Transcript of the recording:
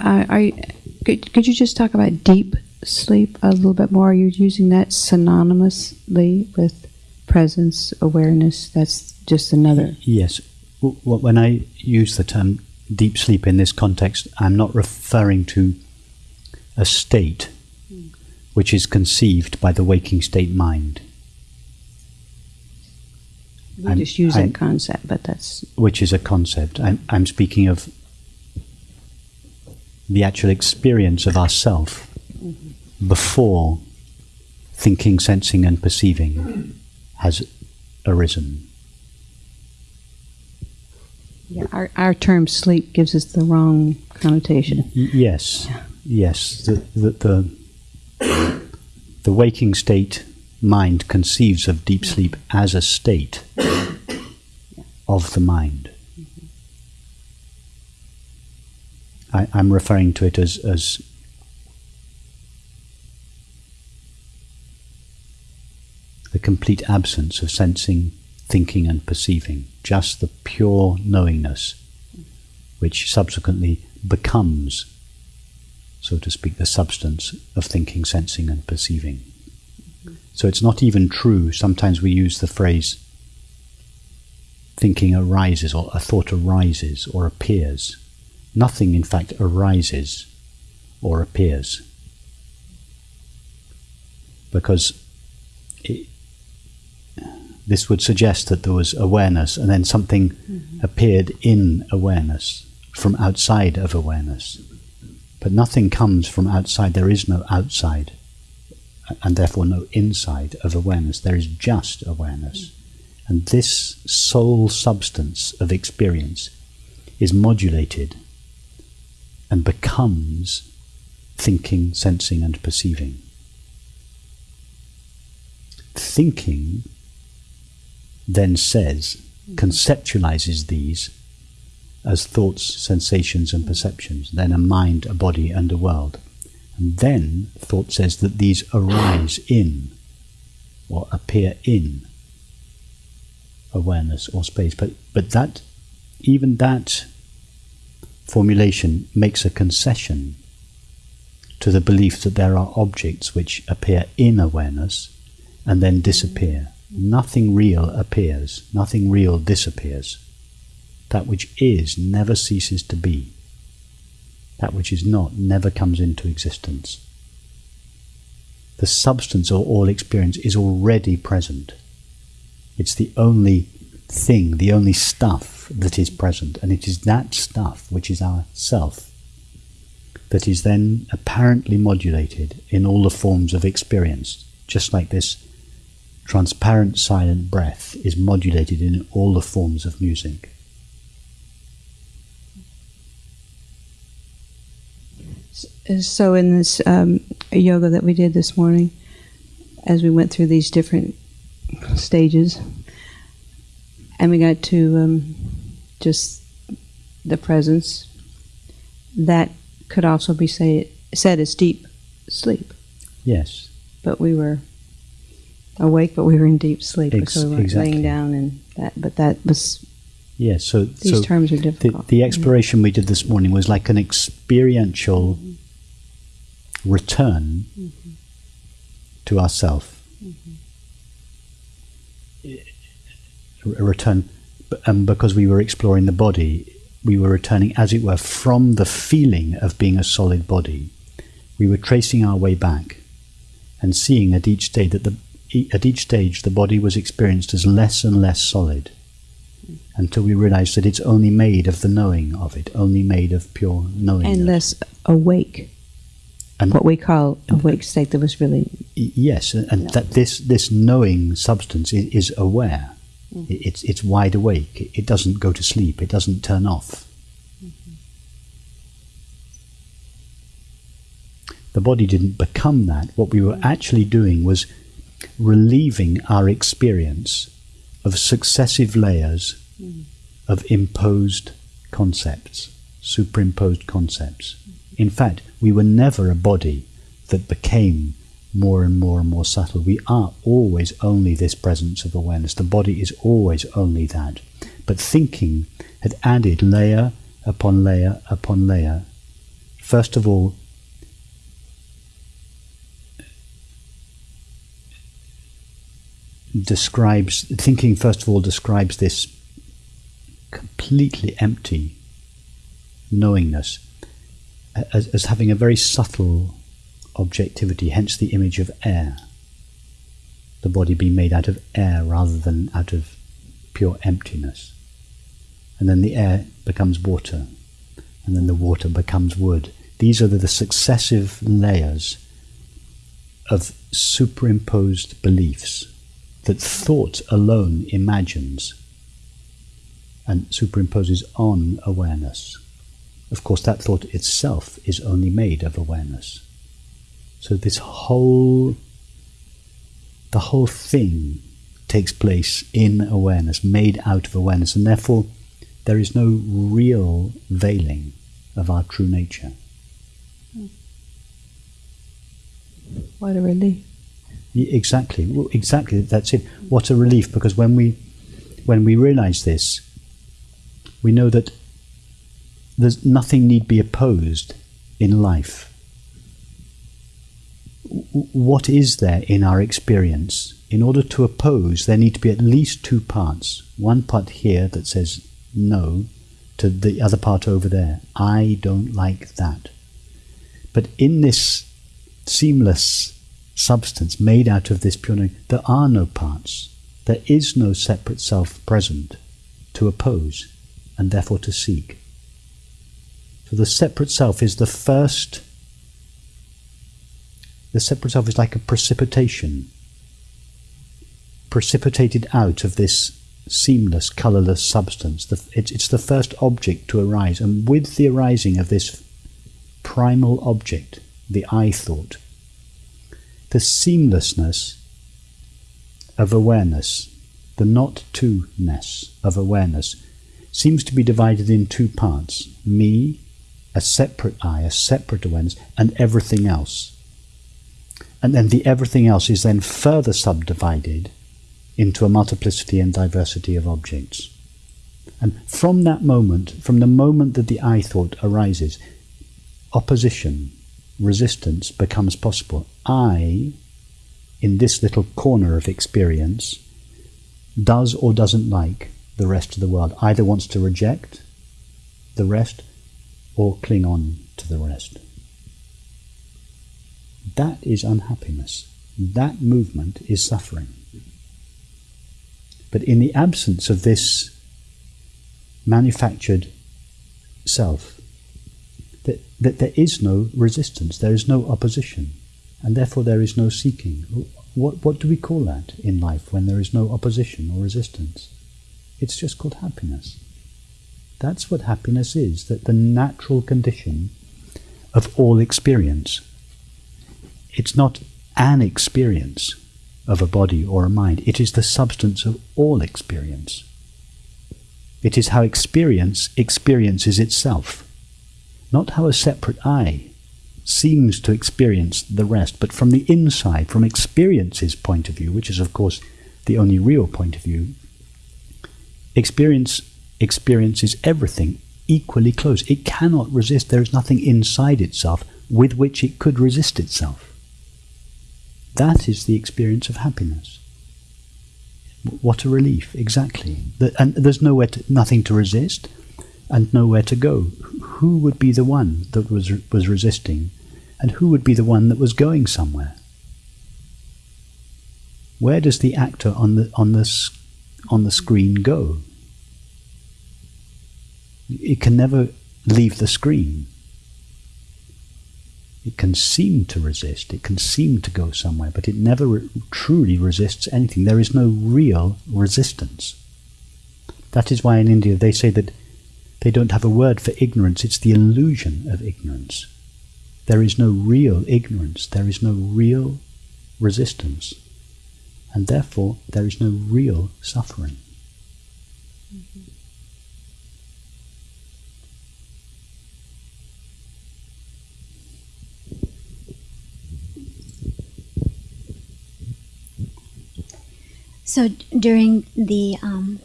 Uh, are you, could, could you just talk about deep sleep a little bit more? Are you using that synonymously with presence, awareness? That's just another. Yes. When I use the term deep sleep in this context, I'm not referring to a state which is conceived by the waking state mind, We I'm- just use I'm- that concept, but that's which is a concept. I'm, I'm speaking of the actual experience of ourself before thinking, sensing, and perceiving has arisen. yeah. Our our term sleep gives us the wrong connotation. Yes, yes. The, the, the, the waking state mind conceives of deep sleep as a state of the mind. I, I'm referring to it as, as the complete absence of sensing, thinking, and perceiving, just the pure knowingness, which subsequently becomes, so to speak, the substance of thinking, sensing, and perceiving. So it's not even true. Sometimes we use the phrase thinking arises, or a thought arises, or appears. Nothing, in fact, arises or appears. Because it, this would suggest that there was awareness and then something mm-hmm. appeared in awareness from outside of awareness. But nothing comes from outside, there is no outside, and therefore no inside of awareness. There is just awareness. And this sole substance of experience is modulated and becomes thinking, sensing, and perceiving. Thinking then says, conceptualizes these as thoughts, sensations, and perceptions, then a mind, a body, and a world. And then thought says that these arise in or appear in awareness or space. But, but that, even that formulation makes a concession to the belief that there are objects which appear in awareness and then disappear. Nothing real appears, nothing real disappears. That which is never ceases to be. That which is not never comes into existence. The substance of all experience is already present. It's the only thing, the only stuff that is present, and it is that stuff which is our self that is then apparently modulated in all the forms of experience, just like this transparent silent breath is modulated in all the forms of music. So in this um, yoga that we did this morning, as we went through these different stages, and we got to um, just the presence, that could also be say, said as deep sleep. Yes, But we were awake, but we were in deep sleep Ex- because we weren't exactly. laying down, and that. But that was yes. So, these so terms are the, difficult. the exploration we did this morning was like an experiential return to ourself. A return, and because we were exploring the body, we were returning, as it were, from the feeling of being a solid body. We were tracing our way back and seeing at each stage that the at each stage the body was experienced as less and less solid until we realized that it's only made of the knowing of it, only made of pure knowing. and less awake, And- what we call awake state that was really Yes, and that this this knowing substance is, is aware. I- It's it's wide awake. It- It doesn't go to sleep. It doesn't turn off. Mm-hmm. The body didn't become that. What we were actually doing was relieving our experience of successive layers mm-hmm. of imposed concepts, superimposed concepts. In fact, we were never a body that became more and more and more subtle. We are always only this presence of awareness. The body is always only that. But thinking had added layer upon layer upon layer first of all, describes thinking first of all describes this completely empty knowingness as, as having a very subtle objectivity, hence the image of air. The body being made out of air rather than out of pure emptiness. And then the air becomes water, and then the water becomes wood. These are the, the successive layers of superimposed beliefs that thought alone imagines and superimposes on awareness. Of course, that thought itself is only made of awareness. So this whole, the whole thing takes place in awareness, made out of awareness, and therefore there is no real veiling of our true nature. What a relief. Exactly, well, exactly. That's it. What a relief! Because when we, when we realize this, we know that there's nothing need be opposed in life. What is there in our experience? In order to oppose, there need to be at least two parts. One part here that says no to the other part over there. I don't like that. But in this seamless substance made out of this pure knowing, there are no parts. There is no separate self present to oppose and therefore to seek. So the separate self is the first, the separate self is like a precipitation, precipitated out of this seamless, colourless substance. The, it's, it's the first object to arise, and with the arising of this primal object, the I thought, the seamlessness of awareness, the not two ness of awareness, seems to be divided in two parts me, a separate I, a separate awareness, and everything else. And then the everything else is then further subdivided into a multiplicity and diversity of objects. And from that moment, from the moment that the I thought arises, opposition, resistance becomes possible. I, in this little corner of experience, does or doesn't like the rest of the world, either wants to reject the rest or cling on to the rest. That is unhappiness. That movement is suffering. But in the absence of this manufactured self, that, that there is no resistance, there is no opposition, and therefore there is no seeking. What, what do we call that in life when there is no opposition or resistance? It's just called happiness. That's what happiness is, that the natural condition of all experience. It's not an experience of a body or a mind, it is the substance of all experience. It is how experience experiences itself, not how a separate I seems to experience the rest, but from the inside, from experience's point of view, which is, of course, the only real point of view, Experience experiences everything equally close. It cannot resist. There is nothing inside itself with which it could resist itself. That is the experience of happiness. What a relief, exactly. And there's nowhere to, nothing to resist and nowhere to go. Who would be the one that was, was resisting and who would be the one that was going somewhere? Where does the actor on the, on the on the screen go. It can never leave the screen. It can seem to resist, it can seem to go somewhere, but it never re- truly resists anything. There is no real resistance. That is why in India they say that they don't have a word for ignorance, it's the illusion of ignorance. There is no real ignorance, there is no real resistance and therefore there is no real suffering. Mm-hmm. So during the um,